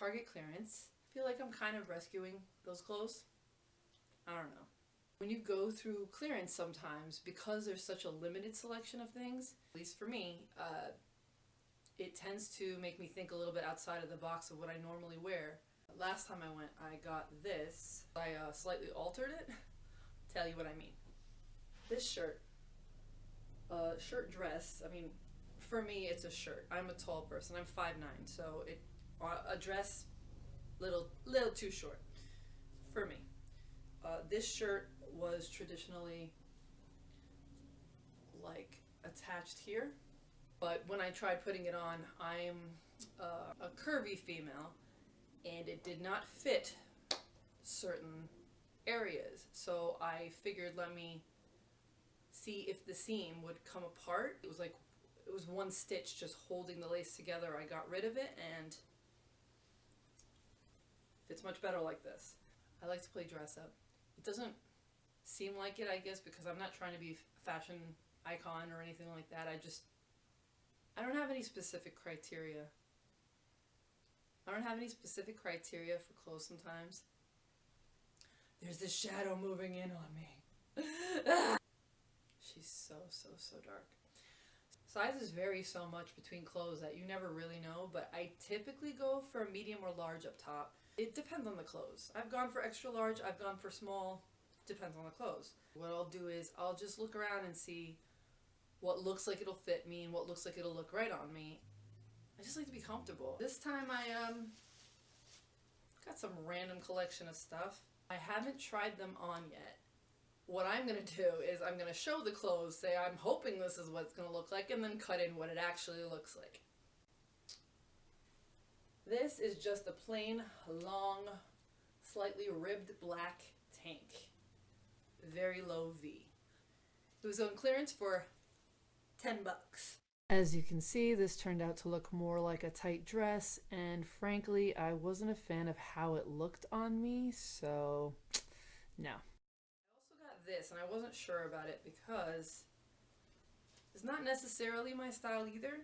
Target clearance. I feel like I'm kind of rescuing those clothes. I don't know. When you go through clearance sometimes, because there's such a limited selection of things, at least for me, uh, it tends to make me think a little bit outside of the box of what I normally wear. Last time I went, I got this. I uh, slightly altered it. Tell you what I mean. This shirt, uh, shirt dress, I mean, for me it's a shirt. I'm a tall person. I'm 5'9", so it a dress little little too short for me. Uh, this shirt was traditionally like attached here, but when I tried putting it on, I'm uh, a curvy female, and it did not fit certain areas. So I figured let me see if the seam would come apart. It was like it was one stitch just holding the lace together. I got rid of it and fits much better like this. I like to play dress up. It doesn't seem like it, I guess, because I'm not trying to be fashion icon or anything like that. I just, I don't have any specific criteria. I don't have any specific criteria for clothes sometimes. There's this shadow moving in on me. She's so, so, so dark. Sizes vary so much between clothes that you never really know, but I typically go for a medium or large up top. It depends on the clothes. I've gone for extra large, I've gone for small, depends on the clothes. What I'll do is I'll just look around and see what looks like it'll fit me and what looks like it'll look right on me. I just like to be comfortable. This time I um got some random collection of stuff. I haven't tried them on yet what I'm going to do is I'm going to show the clothes, say I'm hoping this is what it's going to look like, and then cut in what it actually looks like. This is just a plain, long, slightly ribbed black tank. Very low V. It was on clearance for 10 bucks. As you can see, this turned out to look more like a tight dress, and frankly, I wasn't a fan of how it looked on me, so no I also got this, and I wasn't sure about it because it's not necessarily my style either.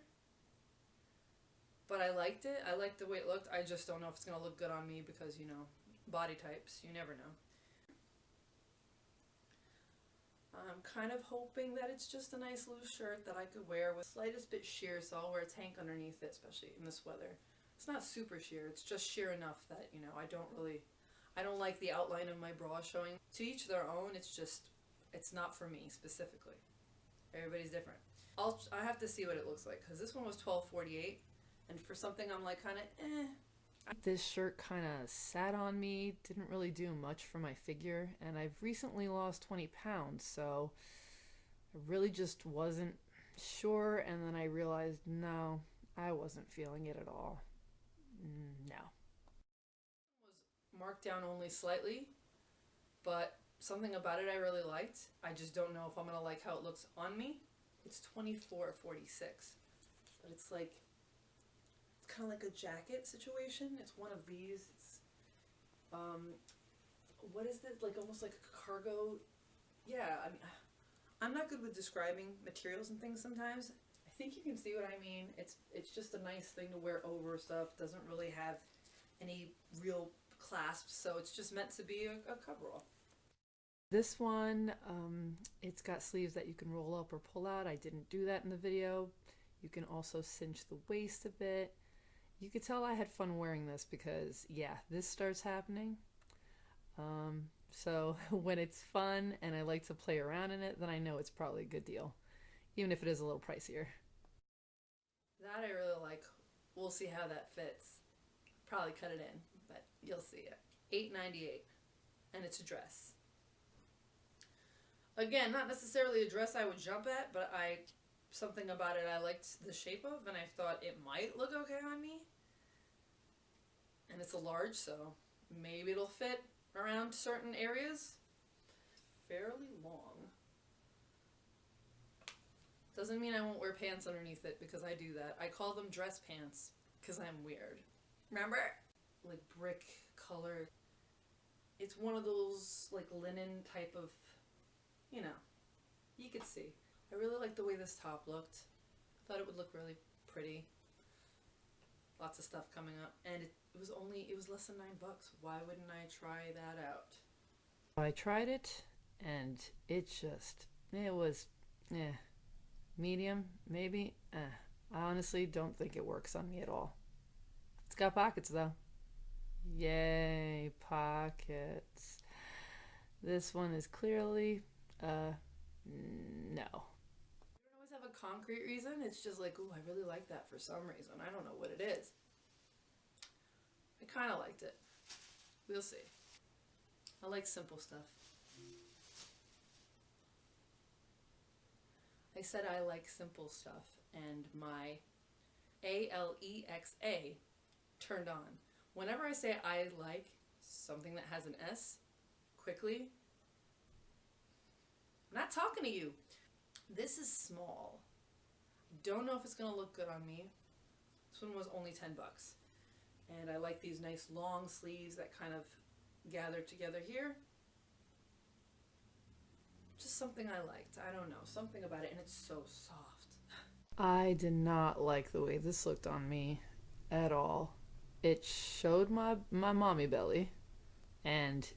But I liked it. I liked the way it looked. I just don't know if it's going to look good on me because, you know, body types. You never know. I'm kind of hoping that it's just a nice loose shirt that I could wear with slightest bit sheer, so I'll wear a tank underneath it, especially in this weather. It's not super sheer, it's just sheer enough that, you know, I don't really I don't like the outline of my bra showing. To each their own, it's just, it's not for me specifically. Everybody's different. I'll, I have to see what it looks like because this one was 12.48 and for something I'm like kind of eh. This shirt kind of sat on me, didn't really do much for my figure, and I've recently lost 20 pounds, so I really just wasn't sure, and then I realized, no, I wasn't feeling it at all. Mm, no marked down only slightly, but something about it I really liked. I just don't know if I'm going to like how it looks on me. It's 24.46, but it's like, kind of like a jacket situation. It's one of these. It's, um, what is this? Like almost like a cargo. Yeah, I mean, I'm not good with describing materials and things sometimes. I think you can see what I mean. It's it's just a nice thing to wear over stuff. Doesn't really have any real clasps, so it's just meant to be a, a coverall. This one, um, it's got sleeves that you can roll up or pull out. I didn't do that in the video. You can also cinch the waist a bit. You could tell I had fun wearing this because, yeah, this starts happening. Um, so when it's fun and I like to play around in it, then I know it's probably a good deal, even if it is a little pricier. That I really like. We'll see how that fits. Probably cut it in but you'll see it. Eight ninety eight, and it's a dress. Again, not necessarily a dress I would jump at, but I something about it I liked the shape of, and I thought it might look okay on me. And it's a large, so maybe it'll fit around certain areas. Fairly long. Doesn't mean I won't wear pants underneath it because I do that. I call them dress pants because I'm weird. Remember? like brick color. It's one of those like linen type of, you know, you could see. I really like the way this top looked. I thought it would look really pretty. lots of stuff coming up, and it, it was only it was less than nine bucks. Why wouldn't I try that out? I tried it and it just it was eh medium maybe eh. I honestly don't think it works on me at all. It's got pockets though. Yay, pockets. This one is clearly uh no. I don't always have a concrete reason. It's just like, ooh, I really like that for some reason. I don't know what it is. I kind of liked it. We'll see. I like simple stuff. I said I like simple stuff, and my A L E X A turned on. Whenever I say I like something that has an S, quickly, I'm not talking to you. This is small. Don't know if it's gonna look good on me. This one was only 10 bucks. And I like these nice long sleeves that kind of gather together here. Just something I liked. I don't know. Something about it. And it's so soft. I did not like the way this looked on me at all. It showed my my mommy belly and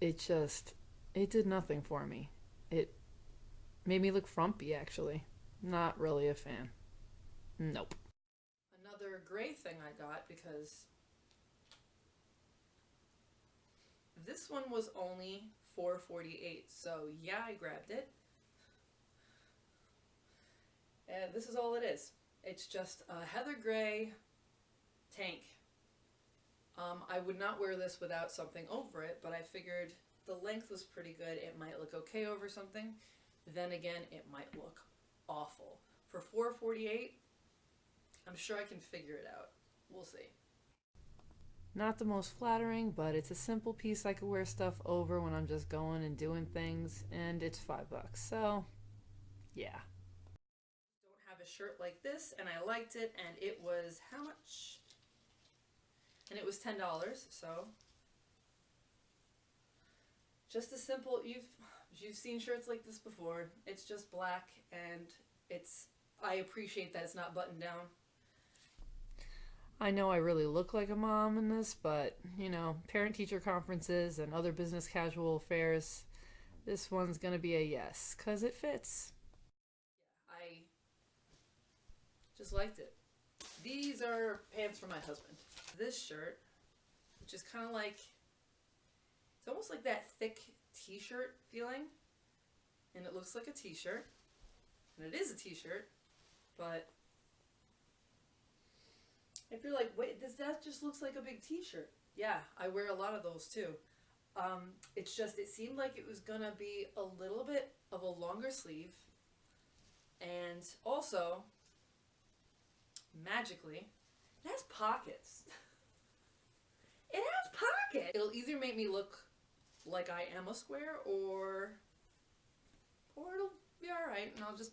it just it did nothing for me. It made me look frumpy actually. Not really a fan. Nope. Another gray thing I got because this one was only 448 so yeah I grabbed it and this is all it is it's just a heather gray tank um, I would not wear this without something over it but I figured the length was pretty good it might look okay over something then again it might look awful for 448 I'm sure I can figure it out we'll see Not the most flattering, but it's a simple piece I could wear stuff over when I'm just going and doing things, and it's five bucks. So, yeah. don't have a shirt like this and I liked it and it was how much? And it was ten dollars, so just a simple you've you've seen shirts like this before. It's just black and it's I appreciate that it's not buttoned down. I know I really look like a mom in this, but you know, parent teacher conferences and other business casual affairs, this one's gonna be a yes, because it fits. I just liked it. These are pants for my husband. This shirt, which is kind of like, it's almost like that thick t-shirt feeling. And it looks like a t-shirt. And it is a t-shirt. But if you're like, wait, this that just looks like a big t-shirt. Yeah, I wear a lot of those too. Um, it's just, it seemed like it was gonna be a little bit of a longer sleeve. And also, magically, it has pockets. it has pockets. It'll either make me look like I am a square or or it'll be alright and I'll just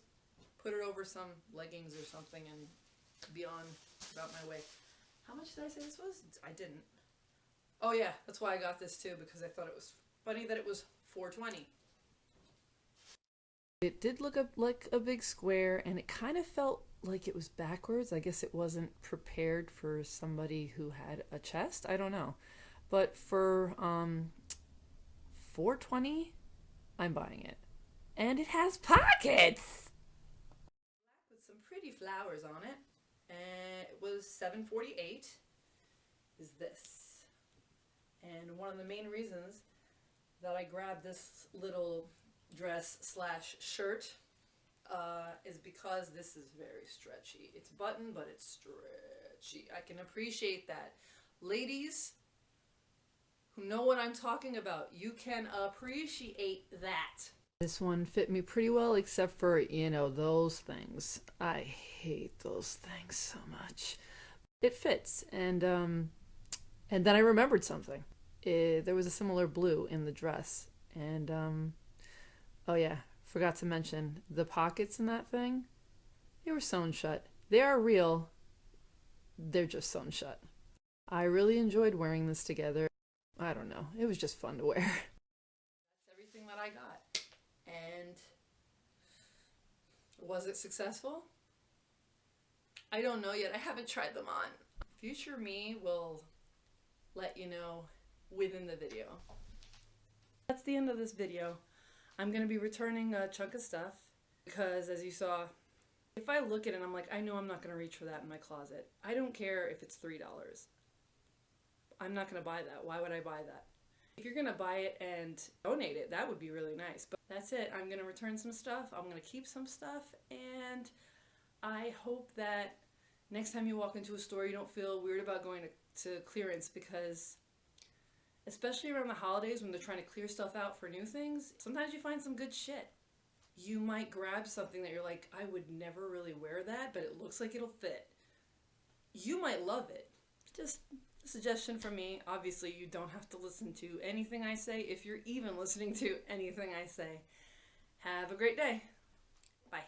put it over some leggings or something and be on about my way. How much did I say this was? I didn't. Oh yeah, that's why I got this too because I thought it was funny that it was 420. It did look up like a big square, and it kind of felt like it was backwards. I guess it wasn't prepared for somebody who had a chest. I don't know, but for um, 420, I'm buying it, and it has pockets. With some pretty flowers on it. And it was 748 is this. And one of the main reasons that I grabbed this little dress slash shirt uh, is because this is very stretchy. It's button, but it's stretchy. I can appreciate that. Ladies who know what I'm talking about, you can appreciate that. This one fit me pretty well, except for, you know, those things. I hate those things so much. It fits, and, um, and then I remembered something. Eh, there was a similar blue in the dress, and, um, oh yeah, forgot to mention, the pockets in that thing, they were sewn shut. They are real, they're just sewn shut. I really enjoyed wearing this together. I don't know, it was just fun to wear. That's everything that I got. And was it successful? I don't know yet. I haven't tried them on. Future me will let you know within the video. That's the end of this video. I'm going to be returning a chunk of stuff because, as you saw, if I look at it, I'm like, I know I'm not going to reach for that in my closet. I don't care if it's $3. I'm not going to buy that. Why would I buy that? If you're going to buy it and donate it, that would be really nice. But that's it. I'm going to return some stuff. I'm going to keep some stuff. And I hope that next time you walk into a store, you don't feel weird about going to, to clearance because especially around the holidays when they're trying to clear stuff out for new things, sometimes you find some good shit. You might grab something that you're like, I would never really wear that, but it looks like it'll fit. You might love it. Just suggestion from me. Obviously, you don't have to listen to anything I say if you're even listening to anything I say. Have a great day. Bye.